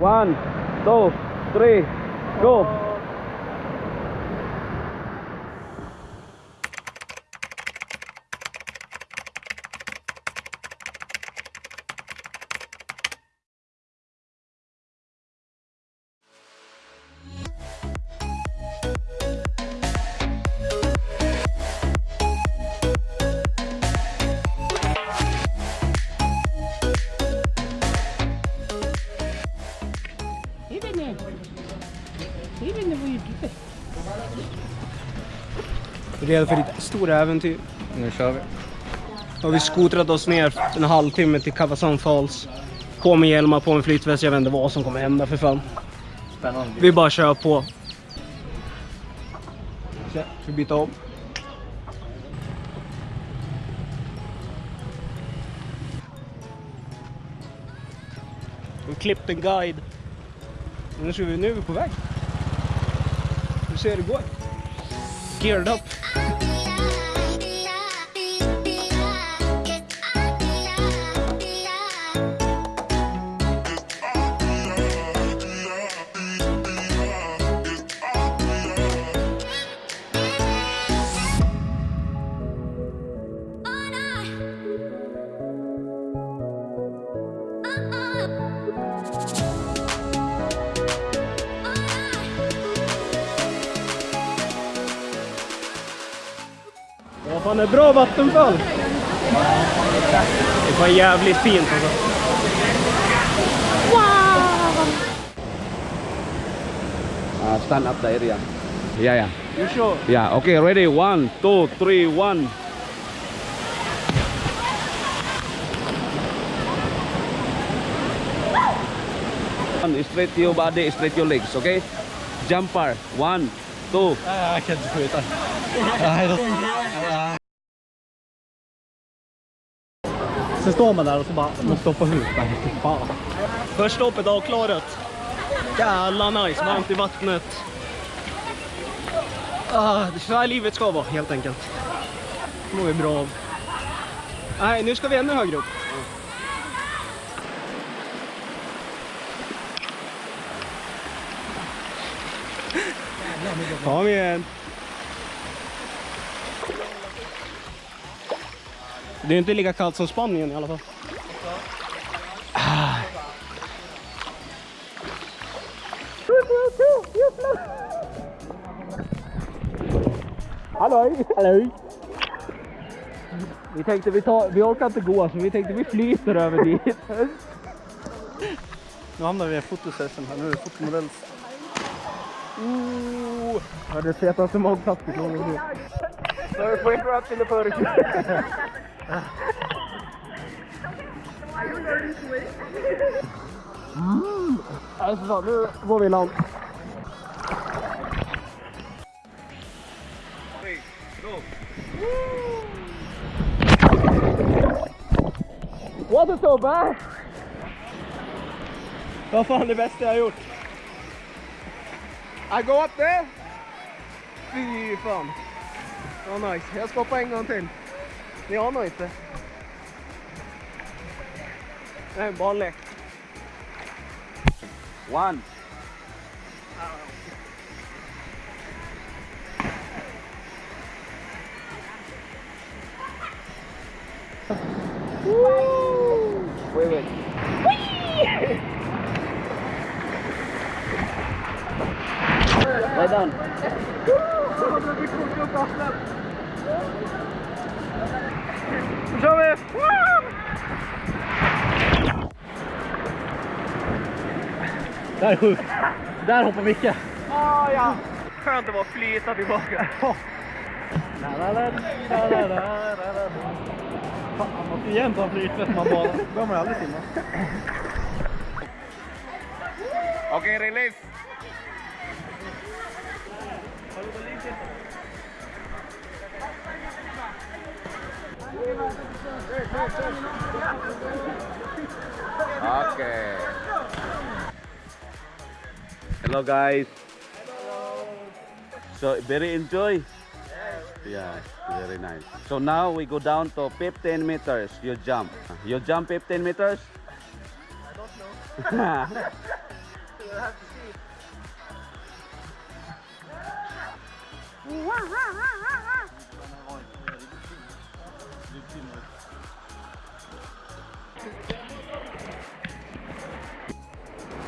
One, two, three, go! Jag vet inte vad jag gjorde. Redo för ditt stora äventyr. Nu kör vi. Har vi skotrat oss ner en halvtimme till Kavasan Falls. På med hjälmar, på med flytväst. Jag vet inte vad som kommer hända för fan. Spännande. Vi bara kör på. Så, vi byta om? Vi har klippt en guide. Nu, ska vi, nu är vi på väg. Vi ser hur det går. Geared up. Ja, fan är bra vattenfall. Det fan jävligt fint alltså. Uh, stand up the area. Yeah, yeah. You sure? Yeah, okay, ready? One, two, three, one. Straight your body, straight your legs, okay? Jumper. One, two. Nej, jag kan inte skjuta. Sen står man där och så bara måste hoppa ut. Fan. Första hoppet avklarat. Jävla nice, varmt i vattnet. Ah, det är så här livet ska vara helt enkelt. Det mår vi bra av. Nej, nu ska vi ännu högre upp. Kom igen. Det är inte lika kallt som Spanien i alla fall. Hallå! Hallå! Vi tänkte vi tar, vi orkar inte gå så vi tänkte vi flyter över dit. Nu hamnar vi i en fotosession här. Nu är det fotomodells. Oh, det är det fetaste magplastik någonsin. Sorry for interrupting the photoshoot. Mm. Alltså fan, nu går vi i land. Wasn't so bad! Vad fan det bästa jag har gjort? I go up there. Fy fan. Ja, nice. Jag ska hoppa en gång till. Ni anar inte. Det är en barnlek. One. Wait, wait. Lay down. Där är sjukt. Där hoppar Micke. Ah, ja. Skönt att bara flyta tillbaka. Fan, man måste jämt ha flytväst man bara. Då bör man aldrig simma. Okay, release. Okay. Hello guys. Hello. So very enjoy. Yeah, very nice. So now we go down to 15 meters. You jump. You jump 15 meters. I don't know.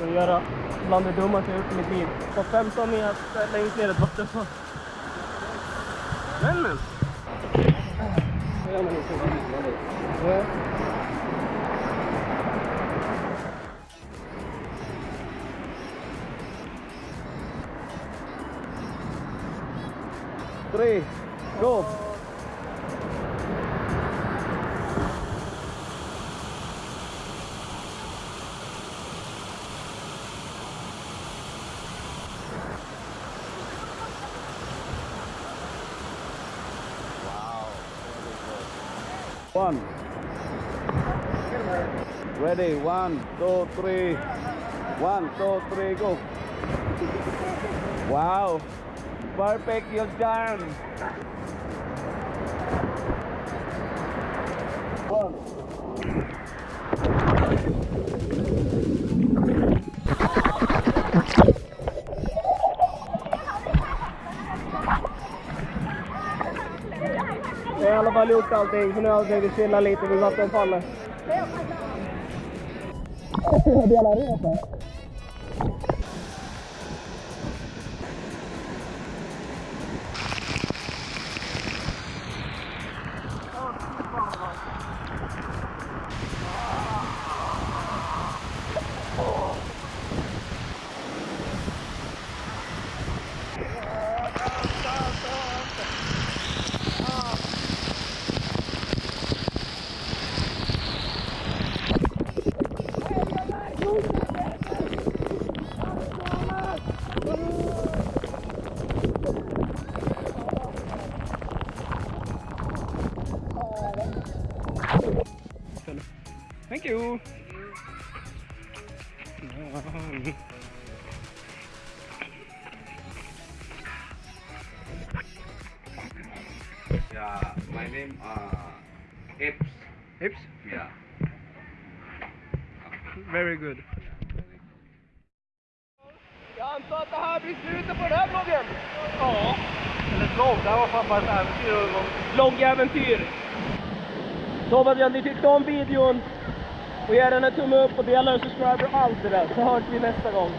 Ska göra bland det dummaste jag gjort i mitt liv. På 15 meter längst ner ett vattenfall. Men men! Så gör One. Ready, one, two, three. One, two, three, go. Wow. Perfect, you've done. One. I alla fall gjort allting, så nu har jag tänkt chilla lite vid vattenfallet. Delar resa. You. Yeah, my name uh Ips. Hips. Yeah. Very good. Jag antar att det här blir slutet på den här vloggen. Ja. Eller vlogg, det här var fan bara ett äventyr. Vloggäventyr. Så hoppas jag att ni tyckte om videon. Och ge den en tumme upp och dela och subscribe och allt det där. Så hörs vi nästa gång.